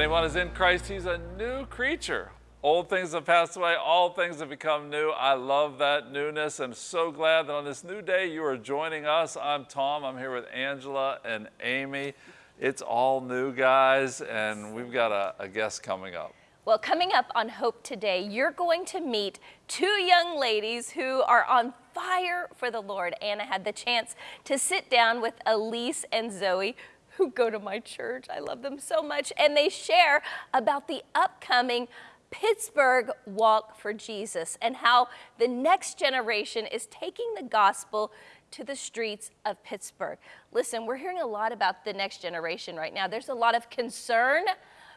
Anyone is in Christ, he's a new creature. Old things have passed away, all things have become new. I love that newness. I'm so glad that on this new day you are joining us. I'm Tom, I'm here with Angela and Amy. It's all new, guys, and we've got a, a guest coming up. Well, coming up on Hope Today, you're going to meet two young ladies who are on fire for the Lord. Anna had the chance to sit down with Elise and Zoe, who go to my church. I love them so much. And they share about the upcoming Pittsburgh Walk for Jesus and how the next generation is taking the gospel to the streets of Pittsburgh. Listen, we're hearing a lot about the next generation right now. There's a lot of concern,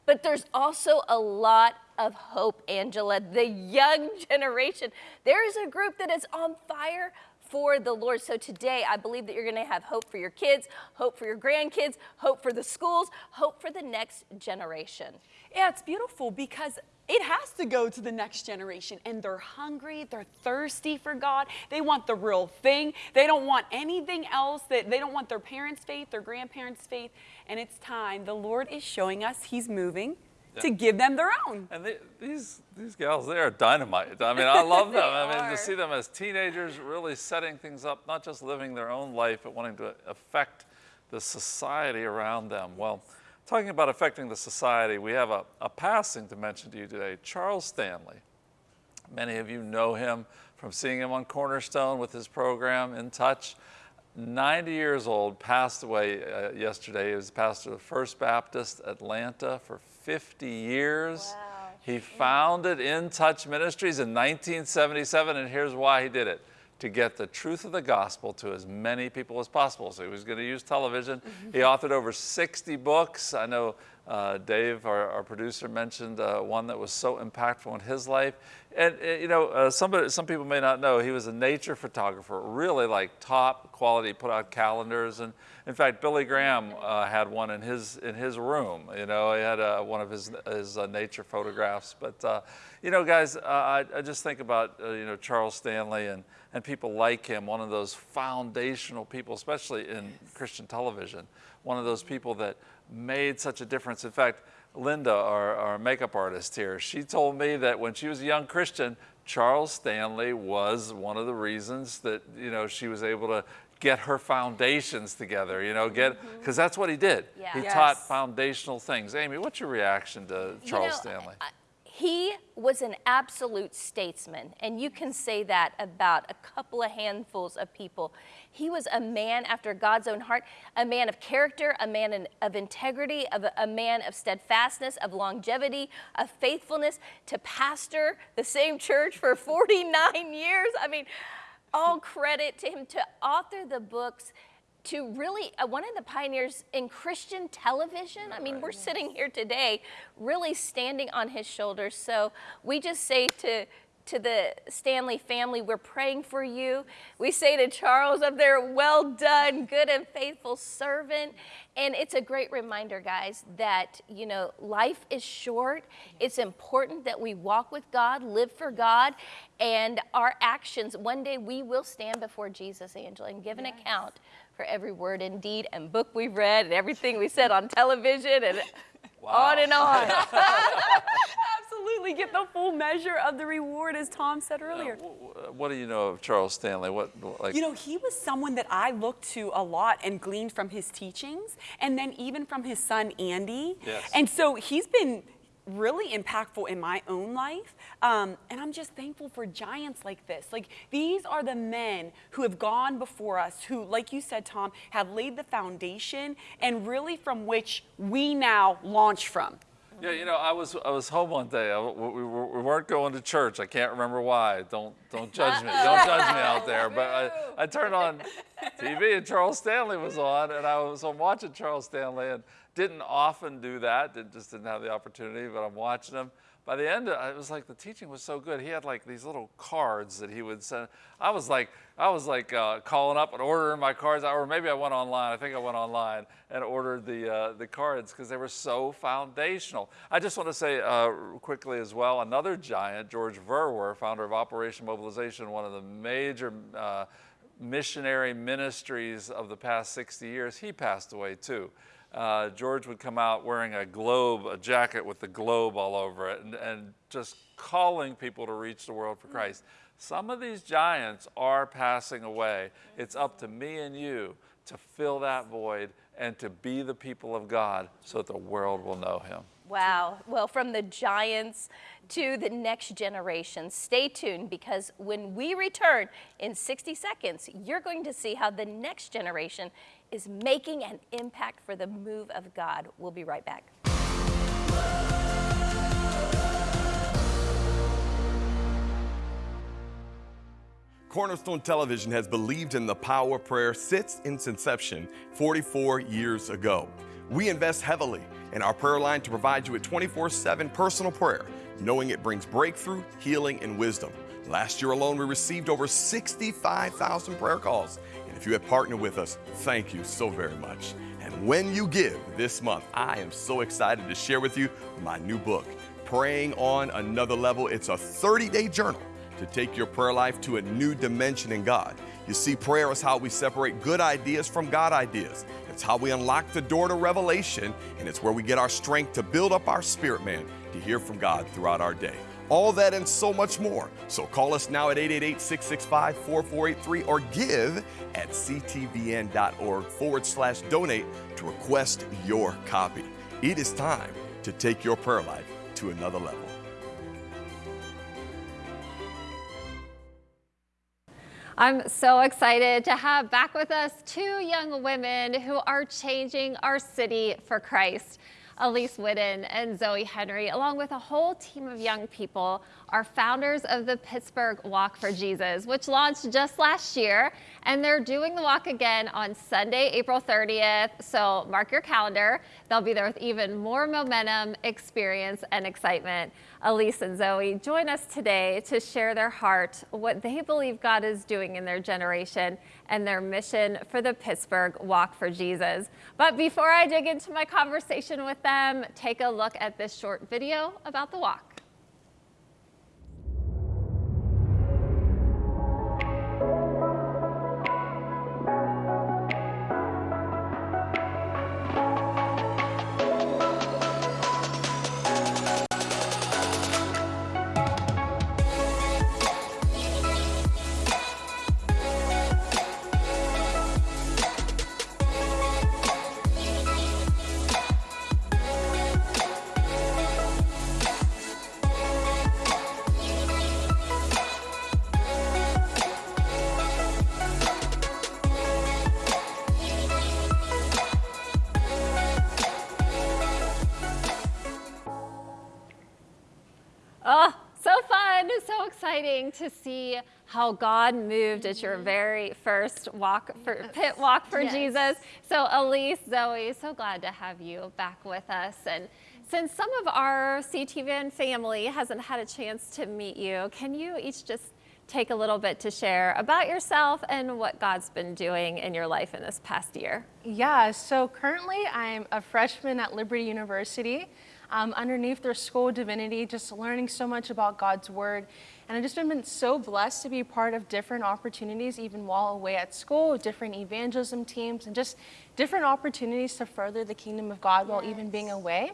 but there's also a lot of hope, Angela. The young generation, there is a group that is on fire for the Lord. So today, I believe that you're going to have hope for your kids, hope for your grandkids, hope for the schools, hope for the next generation. Yeah, it's beautiful because it has to go to the next generation and they're hungry they're thirsty for god. They want the real thing. They don't want anything else that they don't want their parents faith their grandparents faith. And it's time. The lord is showing us he's moving to give them their own. And they, these these gals, they are dynamite. I mean, I love them. I mean, are. to see them as teenagers really setting things up, not just living their own life, but wanting to affect the society around them. Well, talking about affecting the society, we have a, a passing to mention to you today, Charles Stanley. Many of you know him from seeing him on Cornerstone with his program, In Touch. 90 years old, passed away uh, yesterday. He was pastor of First Baptist Atlanta for 50 years. Wow. He founded In Touch Ministries in 1977, and here's why he did it to get the truth of the gospel to as many people as possible. So he was going to use television. He authored over 60 books. I know uh, Dave, our, our, producer, mentioned uh, one that was so impactful in his life. And, uh, you know, uh, somebody, some people may not know, he was a nature photographer, really like top quality, put out calendars. And in fact, Billy Graham uh, had one in his, in his room. You know, he had uh, one of his, his nature photographs. But, you know, guys, I, I, just think about, you know, Charles Stanley and, and people like him, one of those foundational people, especially in Christian television, one of those people that made such a difference. In fact, Linda, our, our makeup artist here, she told me that when she was a young Christian, Charles Stanley was one of the reasons that, you know, she was able to get her foundations together, you know, get, because mm-hmm. that's what he did. Yeah. He yes. taught foundational things. Amy, what's your reaction to Charles you know, Stanley? I, he was an absolute statesman, and you can say that about a couple of handfuls of people. He was a man after God's own heart, a man of character, a man of integrity, of a, man of steadfastness, of longevity, of faithfulness to pastor the same church for 49 years. I mean, all credit to him to author the books to really uh, one of the pioneers in Christian television. I mean, we're sitting here today really standing on his shoulders. So we just say to to the Stanley family, we're praying for you. We say to Charles up there, well done, good and faithful servant. And it's a great reminder, guys, that, you know, life is short. It's important that we walk with God, live for God, and our actions, one day we will stand before Jesus, Angela, and give an yes. account for every word and deed and book we've read and everything we said on television and wow. on and on. Absolutely, get the full measure of the reward, as Tom said earlier. Uh, what do you know of Charles Stanley? What, like? You know, he was someone that I looked to a lot and gleaned from his teachings, and then even from his son Andy. Yes. And so he's been really impactful in my own life. Um, and I'm just thankful for giants like this. Like these are the men who have gone before us, who, like you said, Tom, have laid the foundation and really from which we now launch from. Yeah, you know, I was I was home one day. I, we, we, weren't going to church. I can't remember why. Don't don't judge me. Don't judge me out there. But I, I turned on TV and Charles Stanley was on, and I was I'm watching Charles Stanley and didn't often do that. Did, just didn't have the opportunity. But I'm watching him by the end, it was like the teaching was so good. He had like these little cards that he would send. I was like, I was like uh, calling up and ordering my cards, or maybe I went online. I think I went online and ordered the uh, the cards because they were so foundational. I just want to say uh, quickly as well, another giant, George Verwer, founder of Operation Mobilization, one of the major uh, missionary ministries of the past 60 years, he passed away too. Uh, George would come out wearing a globe, a jacket with the globe all over it, and, and just calling people to reach the world for Christ. Some of these giants are passing away. It's up to me and you to fill that void and to be the people of God so that the world will know him. Wow. Well, from the giants to the next generation, stay tuned because when we return in 60 seconds, you're going to see how the next generation is making an impact for the move of God. We'll be right back. Cornerstone Television has believed in the power of prayer since its inception 44 years ago. We invest heavily in our prayer line to provide you with 24 7 personal prayer, knowing it brings breakthrough, healing, and wisdom. Last year alone, we received over 65,000 prayer calls. If you have partnered with us, thank you so very much. And when you give this month, I am so excited to share with you my new book, Praying on Another Level. It's a 30 day journal to take your prayer life to a new dimension in God. You see, prayer is how we separate good ideas from God ideas. It's how we unlock the door to revelation, and it's where we get our strength to build up our spirit man to hear from God throughout our day. All that and so much more. So call us now at 888 665 4483 or give at ctvn.org forward slash donate to request your copy. It is time to take your prayer life to another level. I'm so excited to have back with us two young women who are changing our city for Christ. Elise Whitten and Zoe Henry, along with a whole team of young people, are founders of the Pittsburgh Walk for Jesus, which launched just last year. And they're doing the walk again on Sunday, April 30th. So mark your calendar. They'll be there with even more momentum, experience, and excitement. Elise and Zoe join us today to share their heart, what they believe God is doing in their generation, and their mission for the Pittsburgh Walk for Jesus. But before I dig into my conversation with them, take a look at this short video about the walk. How God moved at your mm-hmm. very first walk for pit walk for Yes. Jesus. So Elise, Zoe, so glad to have you back with us. And since some of our CTVN family hasn't had a chance to meet you, can you each just take a little bit to share about yourself and what God's been doing in your life in this past year? Yeah, so currently I'm a freshman at Liberty University. Um, underneath their School of Divinity, just learning so much about God's Word. And I've just been, been so blessed to be part of different opportunities, even while away at school, different evangelism teams, and just different opportunities to further the kingdom of God while even being away.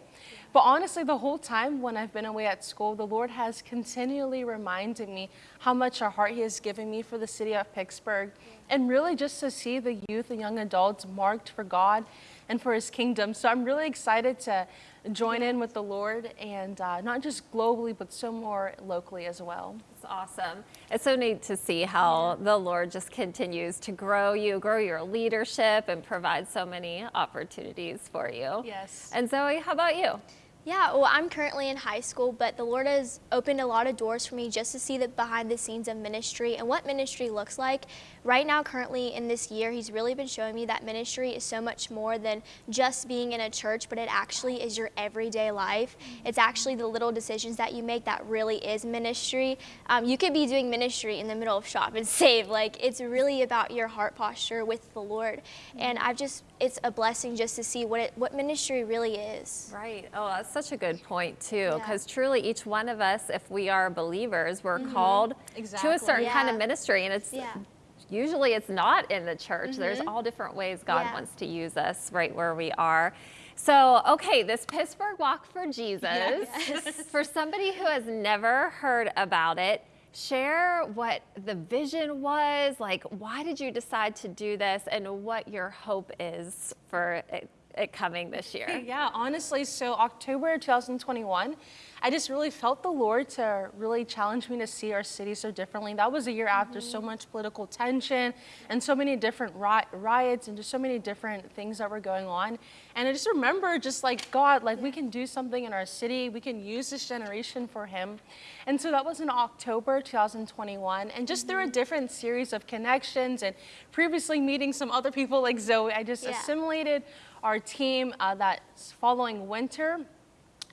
But honestly, the whole time when I've been away at school, the Lord has continually reminded me how much a heart He has given me for the city of Pittsburgh. And really just to see the youth and young adults marked for God and for His kingdom. So I'm really excited to join in with the Lord and uh, not just globally, but so more locally as well. It's awesome. It's so neat to see how the Lord just continues to grow you, grow your leadership, and provide so many opportunities for you. Yes. And Zoe, how about you? Yeah, well, I'm currently in high school, but the Lord has opened a lot of doors for me just to see the behind the scenes of ministry and what ministry looks like. Right now, currently in this year, He's really been showing me that ministry is so much more than just being in a church, but it actually is your everyday life. It's actually the little decisions that you make that really is ministry. Um, you could be doing ministry in the middle of shop and save. Like, it's really about your heart posture with the Lord. And I've just, it's a blessing just to see what, it, what ministry really is. Right. Oh, that's such a good point, too, Yeah. because truly each one of us, if we are believers, we're mm-hmm. called to a Exactly. certain kind of ministry. And it's Yeah. usually it's not in the church. There's mm-hmm. all different ways God Yeah. wants to use us right where we are. So, okay, this Pittsburgh Walk for Jesus, for somebody who has never heard about it, share what the vision was. Like, why did you decide to do this and what your hope is for it, coming this year? Yeah, honestly, so October 2021, I just really felt the Lord to really challenge me to see our city so differently. That was a year after so mm-hmm. much political tension and so many different ri- riots and just so many different things that were going on. And I just remember just like, God, like we can do something in our city. We can use this generation for Him. And so that was in October 2021. And just through a mm-hmm. different series of connections and previously meeting some other people like Zoe, I just Yeah. assimilated our team uh, that's following winter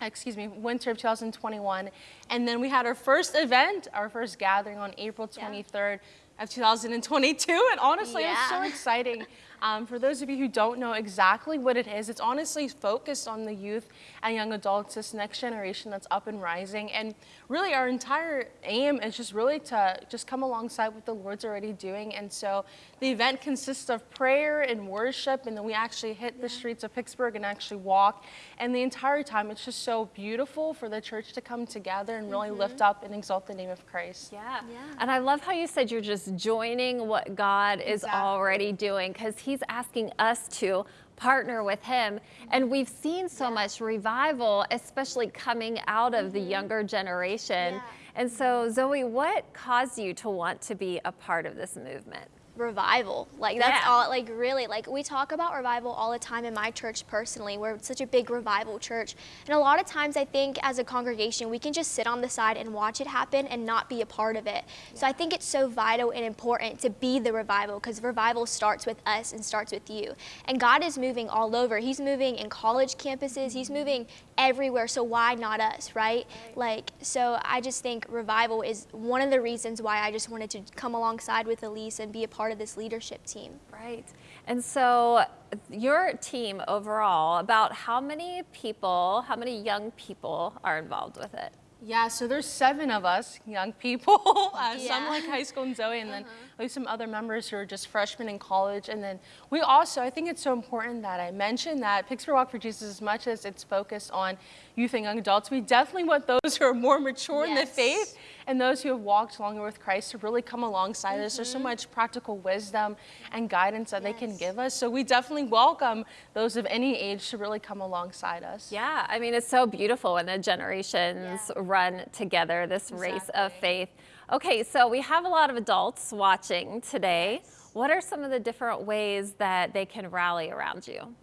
excuse me, winter of 2021. And then we had our first event, our first gathering on April 23rd of 2022. And honestly, it was so exciting. Um, for those of you who don't know exactly what it is, it's honestly focused on the youth and young adults, this next generation that's up and rising. And really, our entire aim is just really to just come alongside what the Lord's already doing. And so the event consists of prayer and worship, and then we actually hit the streets of Pittsburgh and actually walk. And the entire time, it's just so beautiful for the church to come together and really lift up and exalt the name of Christ. Yeah. And I love how you said you're just joining what God is Exactly. already doing because He's asking us to partner with Him. And we've seen so much revival, especially coming out of the mm-hmm. younger generation. Yeah. And so, Zoe, what caused you to want to be a part of this movement? Revival. Like that's Yeah. all like really like we talk about revival all the time in my church personally. We're such a big revival church. And a lot of times I think as a congregation we can just sit on the side and watch it happen and not be a part of it. So I think it's so vital and important to be the revival because revival starts with us and starts with you. And God is moving all over. He's moving in college campuses. He's moving everywhere. So why not us, right? Like so I just think revival is one of the reasons why I just wanted to come alongside with Elise and be a part of this leadership team. Right. And so, your team overall, about how many people, how many young people are involved with it? Yeah, so there's seven of us, young people. uh, Some like high school and Zoe, and then we have some other members who are just freshmen in college. And then we also, I think it's so important that I mention that Pittsburgh Walk for Jesus, as much as it's focused on youth and young adults, we definitely want those who are more mature in the faith and those who have walked longer with Christ to really come alongside us. There's so mm-hmm. much practical wisdom and guidance that they can give us. So we definitely welcome those of any age to really come alongside us. Yeah, I mean, it's so beautiful when the generations Yeah. run together, this race of faith. Okay, so we have a lot of adults watching today. What are some of the different ways that they can rally around you?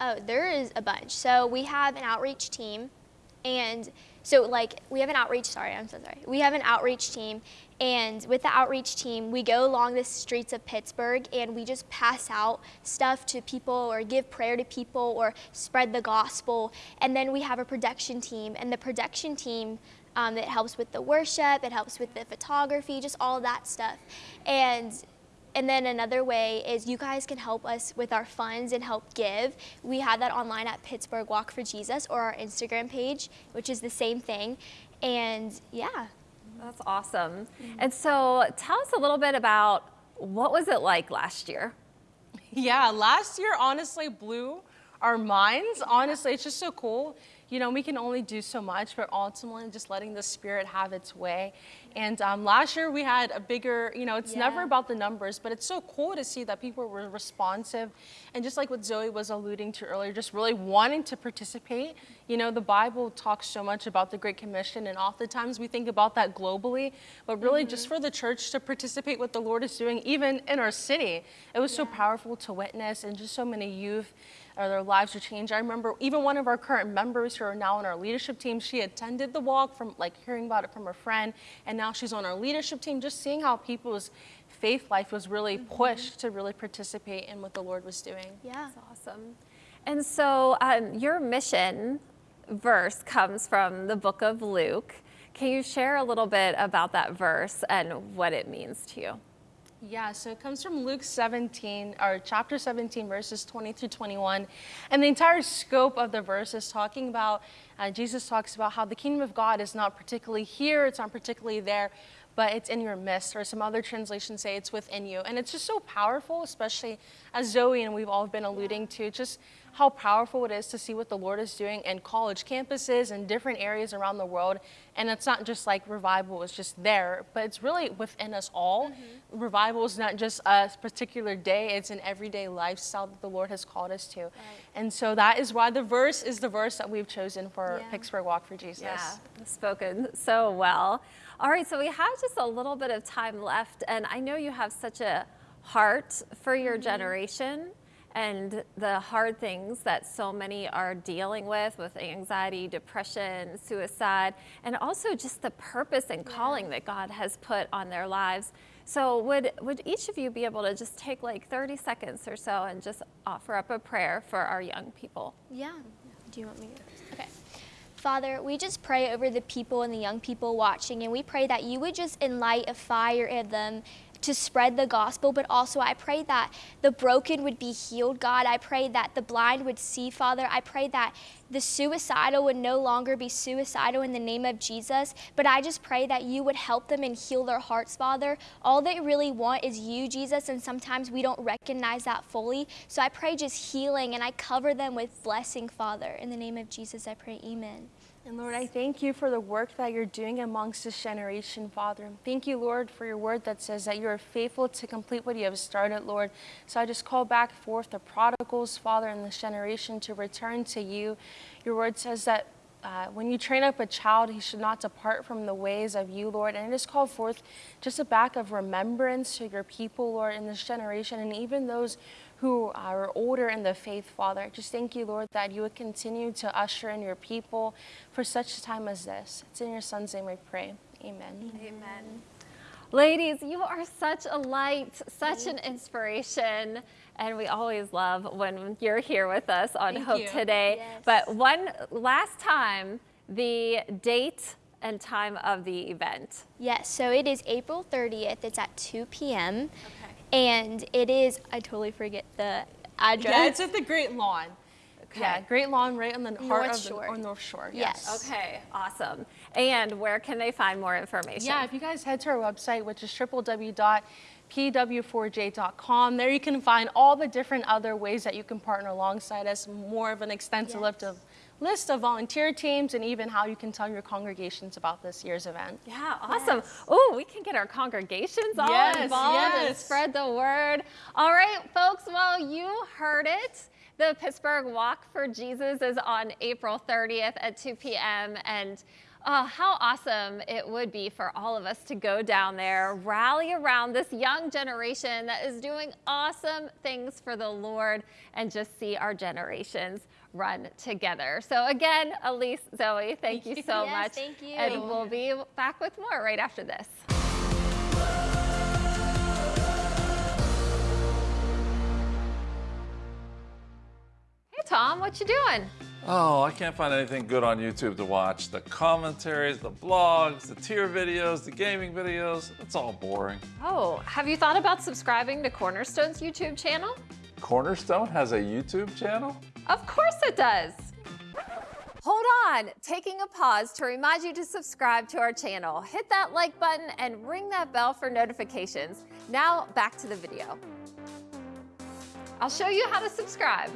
Oh, there is a bunch. So we have an outreach team, and so like we have an outreach. Sorry, I'm so sorry. We have an outreach team, and with the outreach team, we go along the streets of Pittsburgh and we just pass out stuff to people or give prayer to people or spread the gospel. And then we have a production team, and the production team. Um, it helps with the worship, it helps with the photography, just all that stuff. And and then another way is you guys can help us with our funds and help give. We have that online at Pittsburgh Walk for Jesus or our Instagram page, which is the same thing. And yeah, That's awesome. And so tell us a little bit about what was it like last year? Yeah, last year honestly blew our minds. Honestly, it's just so cool. You know, we can only do so much, but ultimately just letting the Spirit have its way. And um, last year we had a bigger, you know, it's never about the numbers, but it's so cool to see that people were responsive. And just like what Zoe was alluding to earlier, just really wanting to participate. You know, the Bible talks so much about the Great Commission, and oftentimes we think about that globally, but really just for the church to participate what the Lord is doing, even in our city. It was so powerful to witness, and just so many youth or their lives were changed. I remember even one of our current members who are now on our leadership team, she attended the walk from like hearing about it from a friend, and now she's on our leadership team, just seeing how people's faith life was really pushed to really participate in what the Lord was doing. yeah. That's Awesome. And so um, your mission verse comes from the book of Luke. Can you share a little bit about that verse and what it means to you? Yeah, so it comes from Luke 17, or chapter 17, verses 20 through 21. And the entire scope of the verse is talking about, uh, Jesus talks about how the kingdom of God is not particularly here, it's not particularly there, but it's in your midst, or some other translations say it's within you. And it's just so powerful, especially as Zoe and we've all been alluding to, just how powerful it is to see what the Lord is doing in college campuses and different areas around the world. And it's not just like revival is just there, but it's really within us all. Mm-hmm. Revival is not just a particular day, it's an everyday lifestyle that the Lord has called us to. Right. And so that is why the verse is the verse that we've chosen for yeah. Pittsburgh Walk for Jesus. Yeah, spoken so well. All right, so we have just a little bit of time left, and I know you have such a heart for your mm-hmm. generation and the hard things that so many are dealing with with anxiety, depression, suicide, and also just the purpose and calling that God has put on their lives. So would would each of you be able to just take like 30 seconds or so and just offer up a prayer for our young people? Yeah. Do you want me to? Father, we just pray over the people and the young people watching, and we pray that you would just enlight a fire in them to spread the gospel, but also I pray that the broken would be healed, God. I pray that the blind would see, Father. I pray that the suicidal would no longer be suicidal in the name of Jesus, but I just pray that you would help them and heal their hearts, Father. All they really want is you, Jesus, and sometimes we don't recognize that fully. So I pray just healing and I cover them with blessing, Father. In the name of Jesus, I pray, amen. And Lord, I thank you for the work that you're doing amongst this generation, Father. Thank you, Lord, for your word that says that you are faithful to complete what you have started, Lord. So I just call back forth the prodigals, Father, in this generation to return to you. Your word says that uh, when you train up a child, he should not depart from the ways of you, Lord. And it is called forth just a back of remembrance to your people, Lord, in this generation, and even those who are older in the faith, Father. Just thank you, Lord, that you would continue to usher in your people for such a time as this. It's in your Son's name we pray. Amen. Amen. Ladies, you are such a light, such an inspiration. And we always love when you're here with us on Thank Hope you. Today. Yes. But one last time, the date and time of the event. Yes, so it is April 30th. It's at 2 p.m. Okay and it is, I totally forget the address. Yeah, it's at the Great Lawn. Okay. Yeah, Great Lawn right on the North heart of Shore. the or North Shore. Yes. yes. Okay, awesome. And where can they find more information? Yeah, if you guys head to our website, which is www.pw4j.com, there you can find all the different other ways that you can partner alongside us, more of an extensive yes. list of list of volunteer teams and even how you can tell your congregations about this year's event. Yeah, awesome. Yes. Oh, we can get our congregations all yes, involved yes. and spread the word. All right, folks, well, you heard it. The Pittsburgh Walk for Jesus is on April 30th at 2 p.m. and Oh, how awesome it would be for all of us to go down there, rally around this young generation that is doing awesome things for the Lord, and just see our generations run together. So again, Elise, Zoe, thank you so yes, much. Thank you. And we'll be back with more right after this. Hey Tom, what you doing? Oh, I can't find anything good on YouTube to watch. The commentaries, the blogs, the tier videos, the gaming videos, it's all boring. Oh, have you thought about subscribing to Cornerstone's YouTube channel? Cornerstone has a YouTube channel? Of course it does. Hold on, taking a pause to remind you to subscribe to our channel. Hit that like button and ring that bell for notifications. Now back to the video. I'll show you how to subscribe.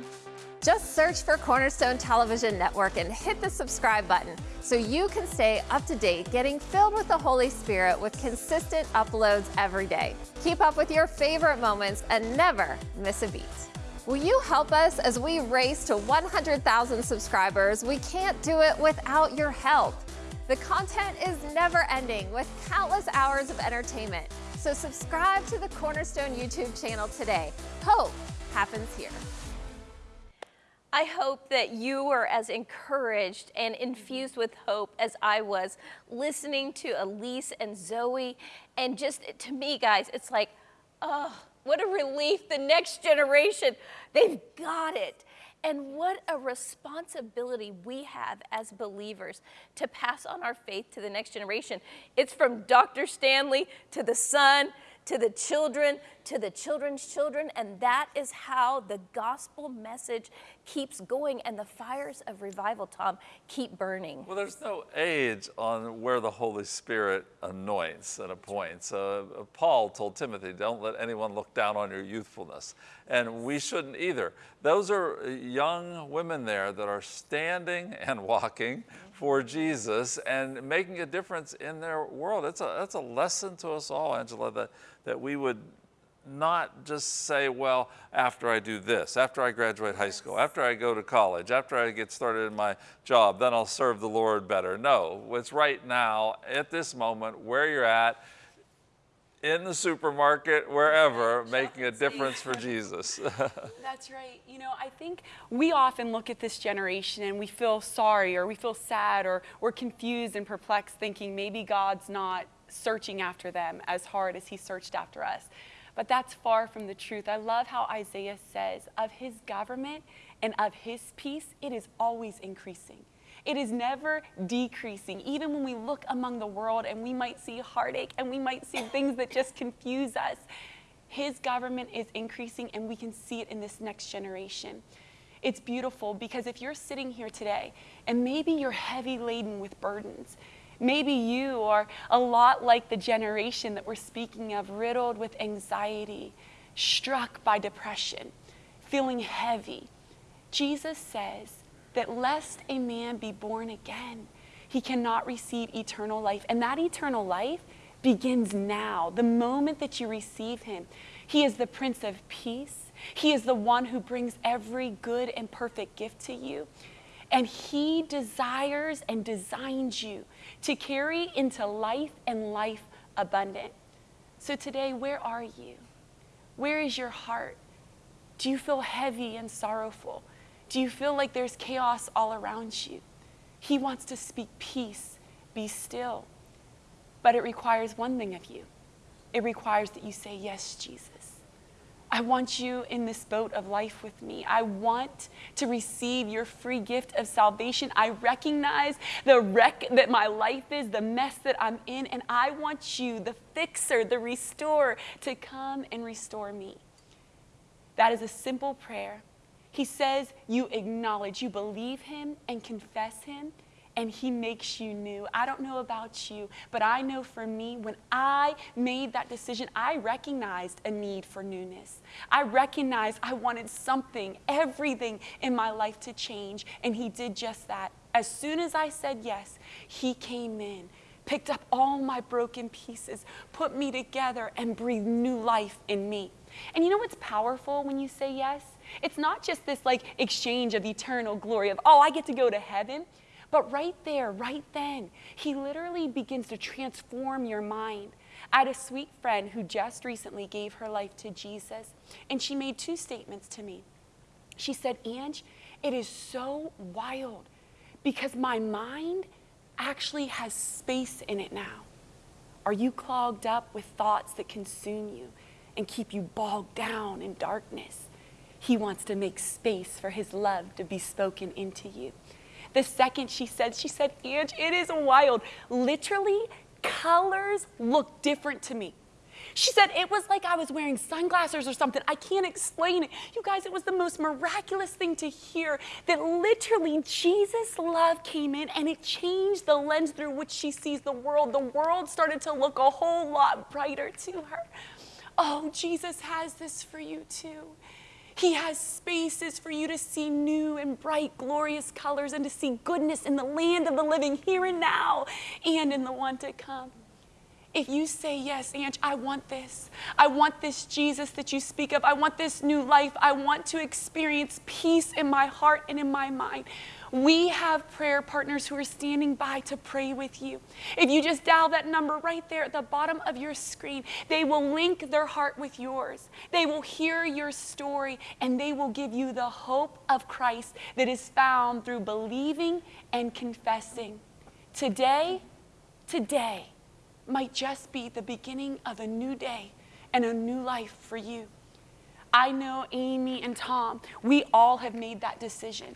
Just search for Cornerstone Television Network and hit the subscribe button so you can stay up to date, getting filled with the Holy Spirit with consistent uploads every day. Keep up with your favorite moments and never miss a beat. Will you help us as we race to 100,000 subscribers? We can't do it without your help. The content is never ending with countless hours of entertainment. So subscribe to the Cornerstone YouTube channel today. Hope happens here. I hope that you were as encouraged and infused with hope as I was listening to Elise and Zoe. And just to me, guys, it's like, oh, what a relief. The next generation, they've got it. And what a responsibility we have as believers to pass on our faith to the next generation. It's from Dr. Stanley to the son to the children, to the children's children. And that is how the gospel message keeps going and the fires of revival, Tom, keep burning. Well, there's no age on where the Holy Spirit anoints and appoints. Uh, Paul told Timothy, don't let anyone look down on your youthfulness. And we shouldn't either. Those are young women there that are standing and walking for Jesus and making a difference in their world. It's a, that's a lesson to us all, Angela, that, that we would not just say, well, after I do this, after I graduate high school, after I go to college, after I get started in my job, then I'll serve the Lord better. No, it's right now, at this moment, where you're at, in the supermarket, wherever, making a difference for Jesus. That's right. You know, I think we often look at this generation and we feel sorry or we feel sad or we're confused and perplexed, thinking maybe God's not searching after them as hard as He searched after us. But that's far from the truth. I love how Isaiah says, of His government and of His peace, it is always increasing. It is never decreasing. Even when we look among the world and we might see heartache and we might see things that just confuse us, his government is increasing and we can see it in this next generation. It's beautiful because if you're sitting here today and maybe you're heavy laden with burdens, maybe you are a lot like the generation that we're speaking of, riddled with anxiety, struck by depression, feeling heavy. Jesus says, that lest a man be born again, he cannot receive eternal life. And that eternal life begins now, the moment that you receive him. He is the Prince of Peace. He is the one who brings every good and perfect gift to you. And he desires and designs you to carry into life and life abundant. So today, where are you? Where is your heart? Do you feel heavy and sorrowful? Do you feel like there's chaos all around you? He wants to speak peace, be still. But it requires one thing of you it requires that you say, Yes, Jesus. I want you in this boat of life with me. I want to receive your free gift of salvation. I recognize the wreck that my life is, the mess that I'm in, and I want you, the fixer, the restorer, to come and restore me. That is a simple prayer he says you acknowledge, you believe him and confess him, and he makes you new. I don't know about you, but I know for me, when I made that decision, I recognized a need for newness. I recognized I wanted something, everything in my life to change, and he did just that. As soon as I said yes, he came in picked up all my broken pieces, put me together, and breathed new life in me. And you know what's powerful when you say yes? It's not just this like exchange of eternal glory of, oh, I get to go to heaven. But right there, right then, he literally begins to transform your mind. I had a sweet friend who just recently gave her life to Jesus, and she made two statements to me. She said, Ange, it is so wild because my mind actually has space in it now. Are you clogged up with thoughts that consume you and keep you bogged down in darkness? He wants to make space for his love to be spoken into you. The second she said, she said, Ange, it is wild. Literally, colors look different to me. She said it was like I was wearing sunglasses or something. I can't explain it. You guys, it was the most miraculous thing to hear that literally Jesus' love came in and it changed the lens through which she sees the world. The world started to look a whole lot brighter to her. Oh, Jesus has this for you too. He has spaces for you to see new and bright, glorious colors and to see goodness in the land of the living here and now and in the one to come. If you say, Yes, Ange, I want this. I want this Jesus that you speak of. I want this new life. I want to experience peace in my heart and in my mind. We have prayer partners who are standing by to pray with you. If you just dial that number right there at the bottom of your screen, they will link their heart with yours. They will hear your story and they will give you the hope of Christ that is found through believing and confessing. Today, today might just be the beginning of a new day and a new life for you. I know Amy and Tom, we all have made that decision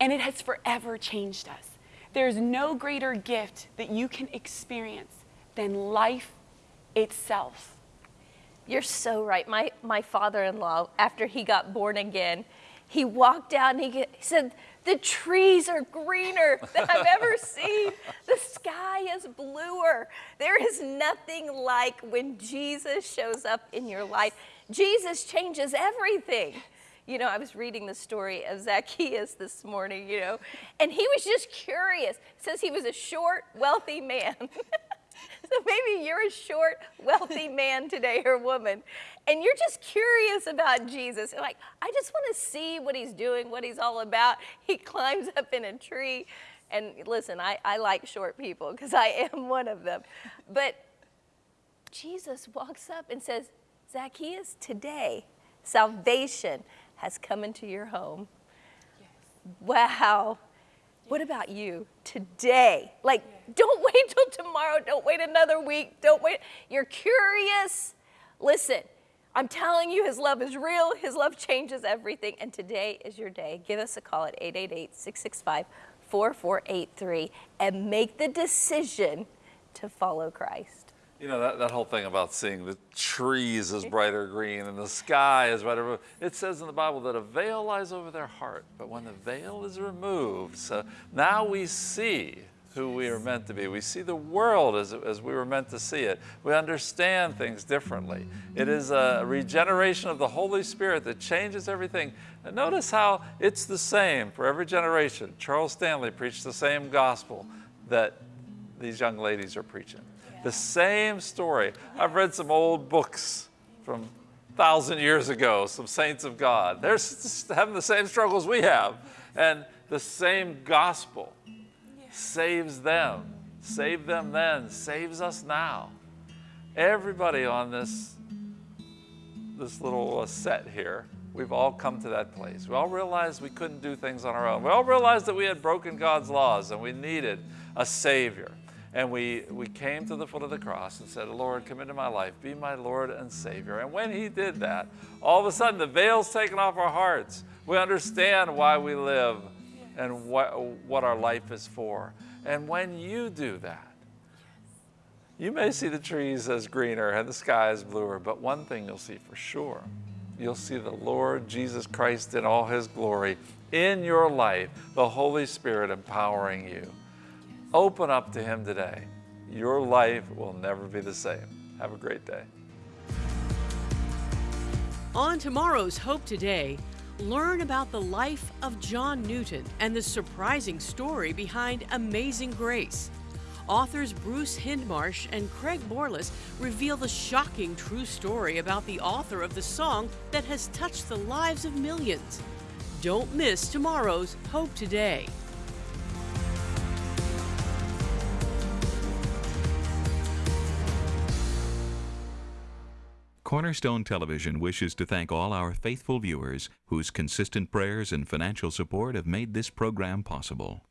and it has forever changed us. There's no greater gift that you can experience than life itself. You're so right. My, my father in law, after he got born again, he walked out and he, he said, The trees are greener than I've ever seen. The sky is bluer. There is nothing like when Jesus shows up in your life. Jesus changes everything. You know, I was reading the story of Zacchaeus this morning, you know, and he was just curious. It says he was a short, wealthy man. so maybe you're a short, wealthy man today or woman, and you're just curious about Jesus. You're like, I just want to see what he's doing, what he's all about. He climbs up in a tree. And listen, I, I like short people because I am one of them. But Jesus walks up and says, Zacchaeus, today salvation has come into your home. Yes. Wow. What about you today? Like, don't wait till tomorrow. Don't wait another week. Don't wait. You're curious. Listen, I'm telling you, His love is real. His love changes everything. And today is your day. Give us a call at 888 665 4483 and make the decision to follow Christ. You know, that, that whole thing about seeing the trees as brighter green and the sky as brighter blue. It says in the Bible that a veil lies over their heart, but when the veil is removed, so now we see who we are meant to be. We see the world as, as we were meant to see it. We understand things differently. It is a regeneration of the Holy Spirit that changes everything. And notice how it's the same for every generation. Charles Stanley preached the same gospel that these young ladies are preaching. The same story. I've read some old books from thousand years ago, some saints of God. They're having the same struggles we have. And the same gospel saves them, saved them then, saves us now. Everybody on this, this little uh, set here, we've all come to that place. We all realized we couldn't do things on our own. We all realized that we had broken God's laws and we needed a Savior. And we, we came to the foot of the cross and said, Lord, come into my life, be my Lord and Savior. And when He did that, all of a sudden the veil's taken off our hearts. We understand why we live and what, what our life is for. And when you do that, you may see the trees as greener and the sky as bluer, but one thing you'll see for sure you'll see the Lord Jesus Christ in all His glory in your life, the Holy Spirit empowering you. Open up to Him today. Your life will never be the same. Have a great day. On tomorrow's Hope Today, learn about the life of John Newton and the surprising story behind Amazing Grace. Authors Bruce Hindmarsh and Craig Borlase reveal the shocking true story about the author of the song that has touched the lives of millions. Don't miss tomorrow's Hope Today. Cornerstone Television wishes to thank all our faithful viewers whose consistent prayers and financial support have made this program possible.